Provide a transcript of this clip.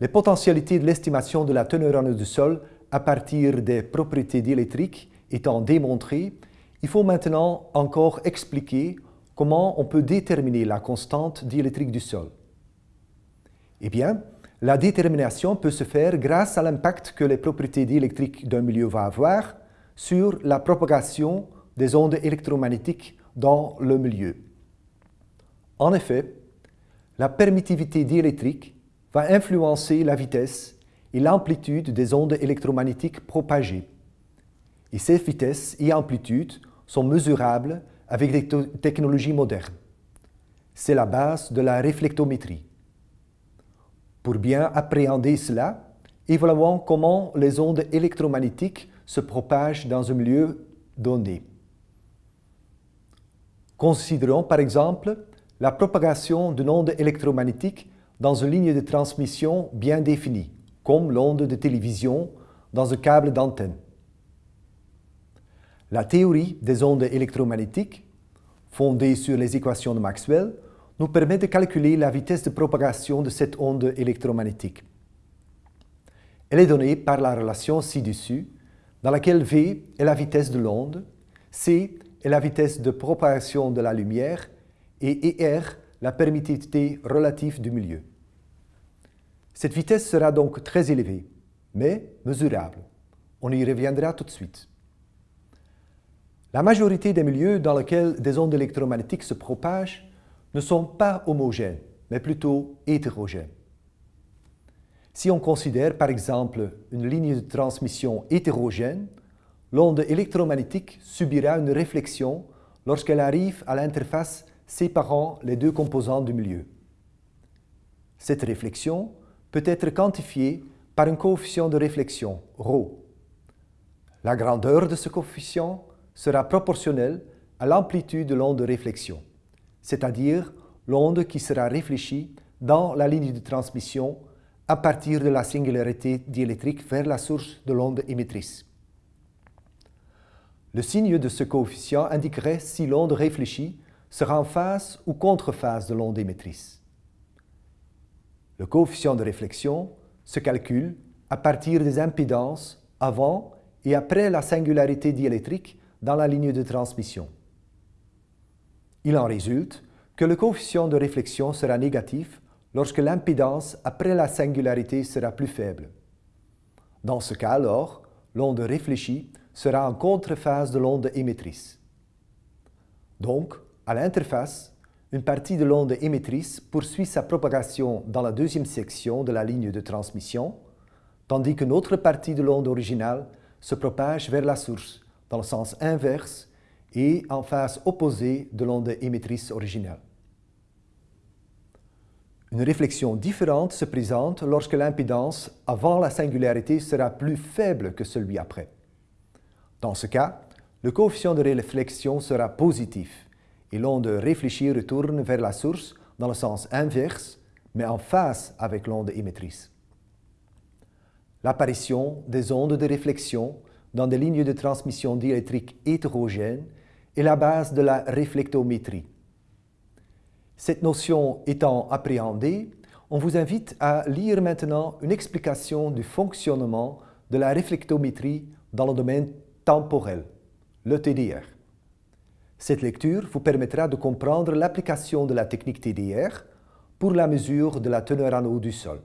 Les potentialités de l'estimation de la teneur en eau du sol à partir des propriétés diélectriques étant démontrées, il faut maintenant encore expliquer comment on peut déterminer la constante diélectrique du sol. Eh bien, la détermination peut se faire grâce à l'impact que les propriétés diélectriques d'un milieu vont avoir sur la propagation des ondes électromagnétiques dans le milieu. En effet, la permittivité diélectrique va influencer la vitesse et l'amplitude des ondes électromagnétiques propagées. Et ces vitesses et amplitudes sont mesurables avec des technologies modernes. C'est la base de la réflectométrie. Pour bien appréhender cela, évaluons comment les ondes électromagnétiques se propagent dans un milieu donné. Considérons par exemple la propagation d'une onde électromagnétique dans une ligne de transmission bien définie, comme l'onde de télévision dans un câble d'antenne. La théorie des ondes électromagnétiques, fondée sur les équations de Maxwell, nous permet de calculer la vitesse de propagation de cette onde électromagnétique. Elle est donnée par la relation ci-dessus, dans laquelle V est la vitesse de l'onde, C est la vitesse de propagation de la lumière et ER la permittivité relative du milieu. Cette vitesse sera donc très élevée, mais mesurable. On y reviendra tout de suite. La majorité des milieux dans lesquels des ondes électromagnétiques se propagent ne sont pas homogènes, mais plutôt hétérogènes. Si on considère par exemple une ligne de transmission hétérogène, l'onde électromagnétique subira une réflexion lorsqu'elle arrive à l'interface séparant les deux composants du milieu. Cette réflexion peut être quantifiée par un coefficient de réflexion, ρ. La grandeur de ce coefficient sera proportionnelle à l'amplitude de l'onde de réflexion c'est-à-dire l'onde qui sera réfléchie dans la ligne de transmission à partir de la singularité diélectrique vers la source de l'onde émettrice. Le signe de ce coefficient indiquerait si l'onde réfléchie sera en phase ou contre-phase de l'onde émettrice. Le coefficient de réflexion se calcule à partir des impédances avant et après la singularité diélectrique dans la ligne de transmission. Il en résulte que le coefficient de réflexion sera négatif lorsque l'impédance après la singularité sera plus faible. Dans ce cas alors, l'onde réfléchie sera en contrephase de l'onde émettrice. Donc, à l'interface, une partie de l'onde émettrice poursuit sa propagation dans la deuxième section de la ligne de transmission, tandis qu'une autre partie de l'onde originale se propage vers la source, dans le sens inverse et en face opposée de l'onde émettrice originale. Une réflexion différente se présente lorsque l'impédance avant la singularité sera plus faible que celui après. Dans ce cas, le coefficient de réflexion sera positif et l'onde réfléchie retourne vers la source dans le sens inverse, mais en face avec l'onde émettrice. L'apparition des ondes de réflexion dans des lignes de transmission diélectrique hétérogènes est la base de la réflectométrie. Cette notion étant appréhendée, on vous invite à lire maintenant une explication du fonctionnement de la réflectométrie dans le domaine temporel, le TDR. Cette lecture vous permettra de comprendre l'application de la technique TDR pour la mesure de la teneur en eau du sol.